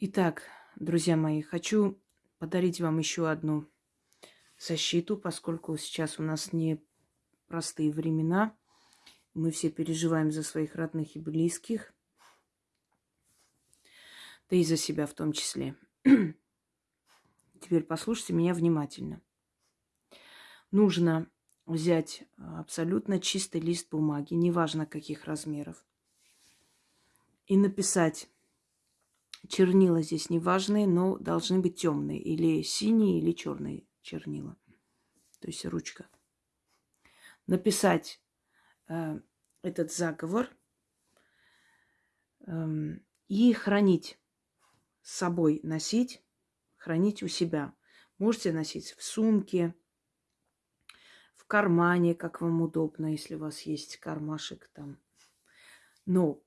Итак, друзья мои, хочу подарить вам еще одну защиту, поскольку сейчас у нас не простые времена. Мы все переживаем за своих родных и близких, да и за себя в том числе. Теперь послушайте меня внимательно. Нужно взять абсолютно чистый лист бумаги, неважно каких размеров, и написать чернила здесь не важные, но должны быть темные, или синие, или черные чернила, то есть ручка. Написать э, этот заговор э, и хранить с собой, носить, хранить у себя. Можете носить в сумке, в кармане, как вам удобно, если у вас есть кармашек там. Но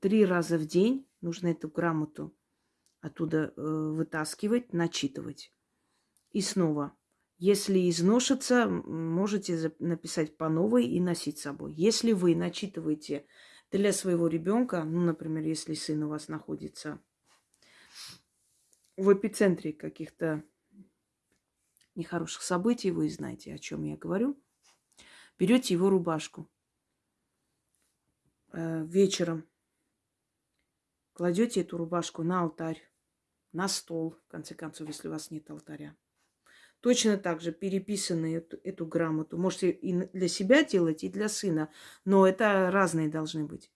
три раза в день нужно эту грамоту оттуда э, вытаскивать, начитывать. И снова, если изношится, можете написать по новой и носить с собой. Если вы начитываете для своего ребенка, ну, например, если сын у вас находится в эпицентре каких-то нехороших событий, вы знаете, о чем я говорю, берете его рубашку э, вечером, кладете эту рубашку на алтарь, на стол, в конце концов, если у вас нет алтаря. Точно так же переписанную эту, эту грамоту. Можете и для себя делать, и для сына. Но это разные должны быть.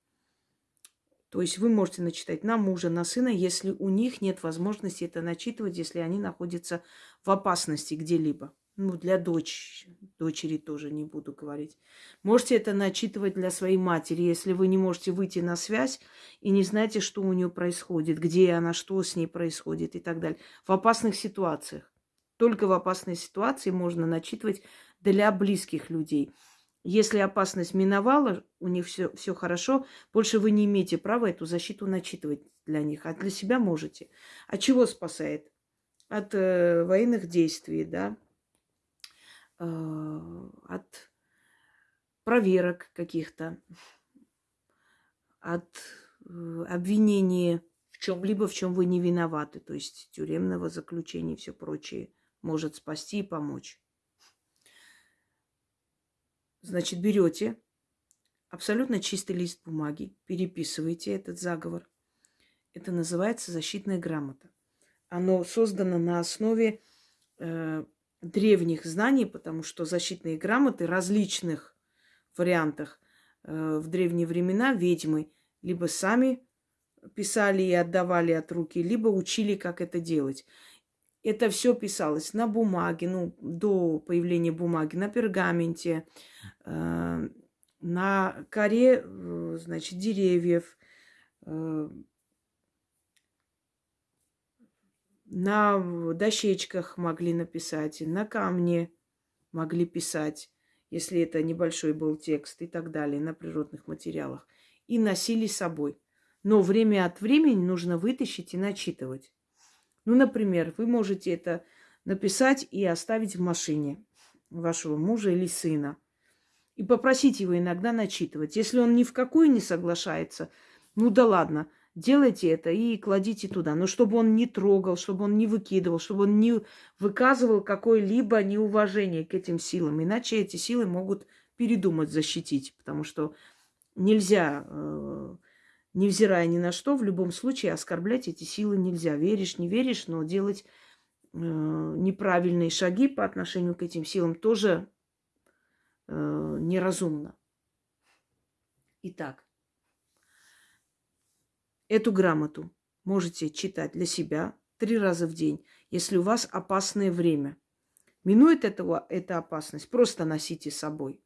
То есть вы можете начитать на мужа, на сына, если у них нет возможности это начитывать, если они находятся в опасности где-либо. Ну, для дочь, дочери тоже не буду говорить. Можете это начитывать для своей матери, если вы не можете выйти на связь и не знаете, что у нее происходит, где она, что с ней происходит и так далее. В опасных ситуациях. Только в опасной ситуации можно начитывать для близких людей. Если опасность миновала, у них все, все хорошо, больше вы не имеете права эту защиту начитывать для них, а для себя можете. От чего спасает? От э, военных действий, да, от проверок каких-то, от э, обвинения в чем-либо, в чем вы не виноваты, то есть тюремного заключения и все прочее может спасти и помочь. Значит, берете абсолютно чистый лист бумаги, переписываете этот заговор. Это называется защитная грамота. Оно создано на основе э, древних знаний, потому что защитные грамоты различных вариантах э, в древние времена ведьмы либо сами писали и отдавали от руки, либо учили, как это делать. Это все писалось на бумаге, ну, до появления бумаги, на пергаменте, э, на коре, э, значит, деревьев, э, на дощечках могли написать, на камне могли писать, если это небольшой был текст и так далее, на природных материалах. И носили с собой. Но время от времени нужно вытащить и начитывать. Ну, например, вы можете это написать и оставить в машине вашего мужа или сына. И попросить его иногда начитывать. Если он ни в какую не соглашается, ну да ладно, делайте это и кладите туда. Но чтобы он не трогал, чтобы он не выкидывал, чтобы он не выказывал какое-либо неуважение к этим силам. Иначе эти силы могут передумать защитить, потому что нельзя э, невзирая ни на что, в любом случае оскорблять эти силы нельзя. Веришь, не веришь, но делать э, неправильные шаги по отношению к этим силам тоже э, неразумно. Итак, эту грамоту можете читать для себя три раза в день, если у вас опасное время. Минует этого эта опасность, просто носите с собой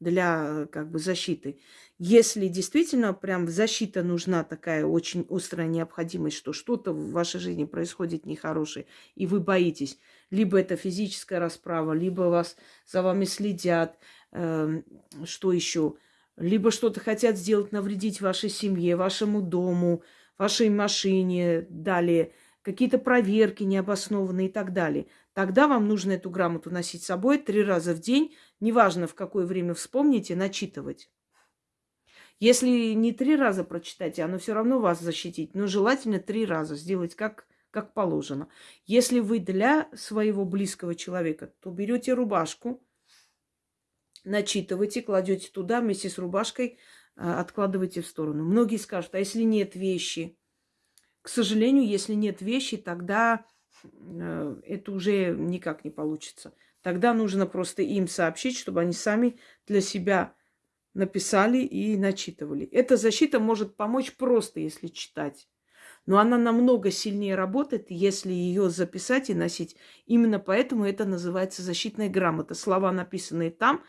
для э, как бы защиты. Если действительно прям защита нужна такая очень острая необходимость, что что-то в вашей жизни происходит нехорошее, и вы боитесь, либо это физическая расправа, либо вас за вами следят, э, что еще, либо что-то хотят сделать, навредить вашей семье, вашему дому, вашей машине, далее какие-то проверки необоснованные и так далее. Тогда вам нужно эту грамоту носить с собой три раза в день, неважно в какое время вспомните, начитывать. Если не три раза прочитайте, оно все равно вас защитит. Но желательно три раза сделать как, как положено. Если вы для своего близкого человека, то берете рубашку, начитываете, кладете туда вместе с рубашкой, а, откладываете в сторону. Многие скажут, а если нет вещи? К сожалению, если нет вещи, тогда э, это уже никак не получится. Тогда нужно просто им сообщить, чтобы они сами для себя написали и начитывали. Эта защита может помочь просто, если читать. Но она намного сильнее работает, если ее записать и носить. Именно поэтому это называется защитная грамота. Слова, написанные там,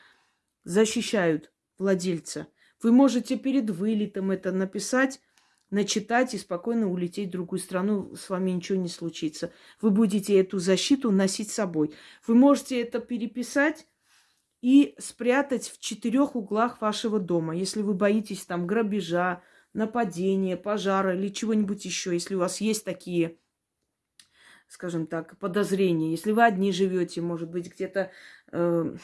защищают владельца. Вы можете перед вылетом это написать, начитать и спокойно улететь в другую страну, с вами ничего не случится. Вы будете эту защиту носить с собой. Вы можете это переписать и спрятать в четырех углах вашего дома. Если вы боитесь там грабежа, нападения, пожара или чего-нибудь еще, если у вас есть такие, скажем так, подозрения, если вы одни живете, может быть, где-то э,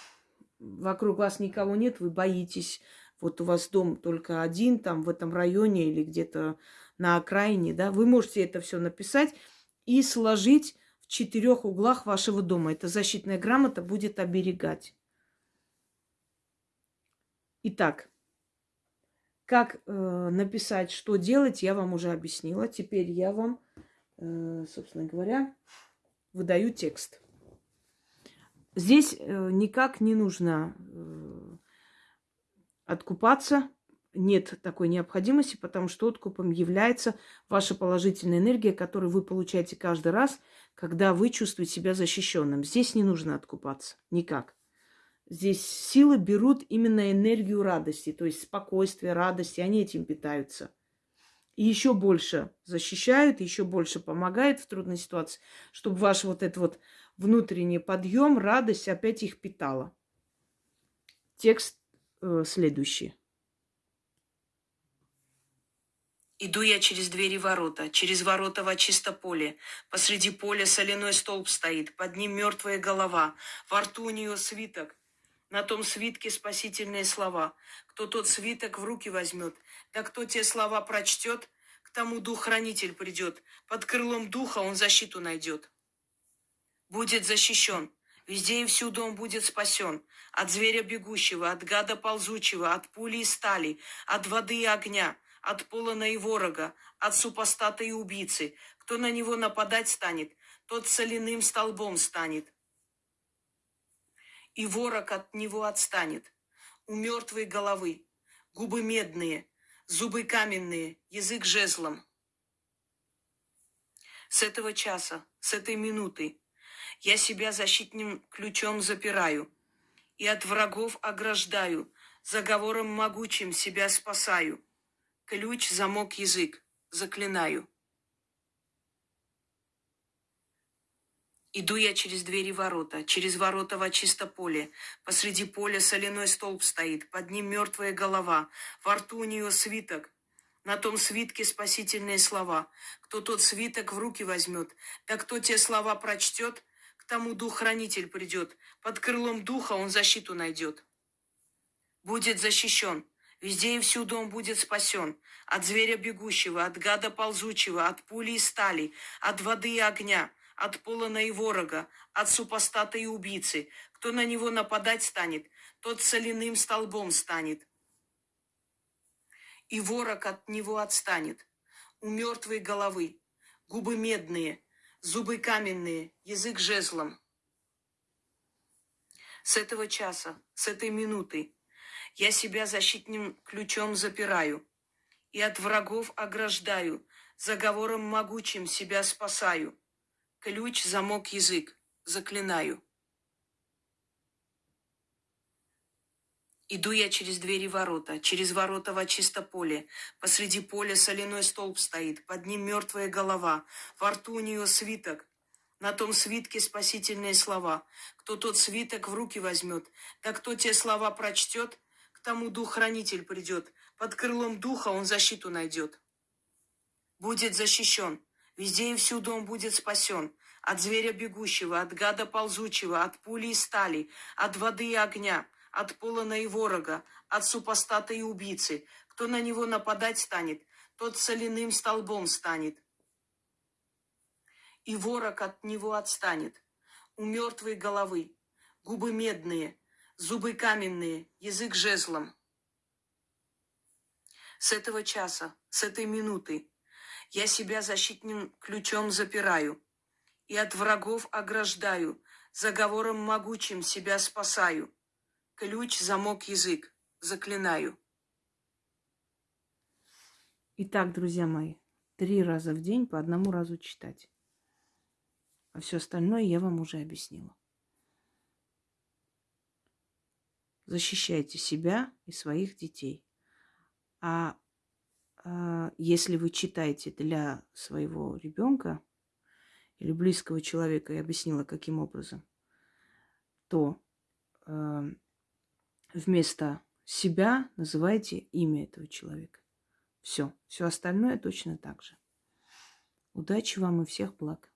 вокруг вас никого нет, вы боитесь, вот у вас дом только один, там в этом районе или где-то на окраине, да, вы можете это все написать и сложить в четырех углах вашего дома. Эта защитная грамота будет оберегать. Итак, как э, написать, что делать, я вам уже объяснила. Теперь я вам, э, собственно говоря, выдаю текст. Здесь э, никак не нужно э, откупаться. Нет такой необходимости, потому что откупом является ваша положительная энергия, которую вы получаете каждый раз, когда вы чувствуете себя защищенным. Здесь не нужно откупаться. Никак. Здесь силы берут именно энергию радости, то есть спокойствие, радости, они этим питаются. И еще больше защищают, еще больше помогают в трудной ситуации, чтобы ваш вот этот вот внутренний подъем, радость опять их питала. Текст э, следующий. Иду я через двери ворота, через ворота во чисто поле. Посреди поля соляной столб стоит, под ним мертвая голова, во рту у нее свиток. На том свитке спасительные слова. Кто тот свиток в руки возьмет, да кто те слова прочтет, к тому дух-хранитель придет. Под крылом духа он защиту найдет. Будет защищен. Везде и всюду он будет спасен. От зверя бегущего, от гада ползучего, от пули и стали, от воды и огня, от полона и ворога, от супостата и убийцы. Кто на него нападать станет, тот соляным столбом станет. И ворог от него отстанет. У мертвой головы, губы медные, зубы каменные, язык жезлом. С этого часа, с этой минуты я себя защитным ключом запираю и от врагов ограждаю, заговором могучим себя спасаю. Ключ, замок, язык, заклинаю. Иду я через двери ворота, через ворота во чисто поле. Посреди поля соляной столб стоит, под ним мертвая голова, во рту у нее свиток. На том свитке спасительные слова. Кто тот свиток в руки возьмет, да кто те слова прочтет, тому дух-хранитель придет. Под крылом духа он защиту найдет. Будет защищен. Везде и всюду он будет спасен. От зверя бегущего, от гада ползучего, от пули и стали, от воды и огня, от полона и ворога, от супостата и убийцы. Кто на него нападать станет, тот соляным столбом станет. И ворог от него отстанет. У мертвой головы, губы медные – зубы каменные, язык жезлом. С этого часа, с этой минуты я себя защитным ключом запираю и от врагов ограждаю, заговором могучим себя спасаю. Ключ, замок, язык, заклинаю. Иду я через двери ворота, через ворота во чисто поле. Посреди поля соляной столб стоит, под ним мертвая голова, во рту у нее свиток. На том свитке спасительные слова. Кто тот свиток в руки возьмет, да кто те слова прочтет, к тому дух-хранитель придет. Под крылом духа он защиту найдет. Будет защищен. Везде и всюду он будет спасен. От зверя бегущего, от гада ползучего, от пули и стали, от воды и огня – от полона и ворога, от супостата и убийцы. Кто на него нападать станет, тот соляным столбом станет. И ворог от него отстанет. У мертвой головы губы медные, зубы каменные, язык жезлом. С этого часа, с этой минуты я себя защитным ключом запираю и от врагов ограждаю, заговором могучим себя спасаю. Ключ, замок, язык, заклинаю. Итак, друзья мои, три раза в день по одному разу читать. А все остальное я вам уже объяснила. Защищайте себя и своих детей. А, а если вы читаете для своего ребенка или близкого человека, я объяснила, каким образом, то э, вместо себя называйте имя этого человека. Все. Все остальное точно так же. Удачи вам и всех благ.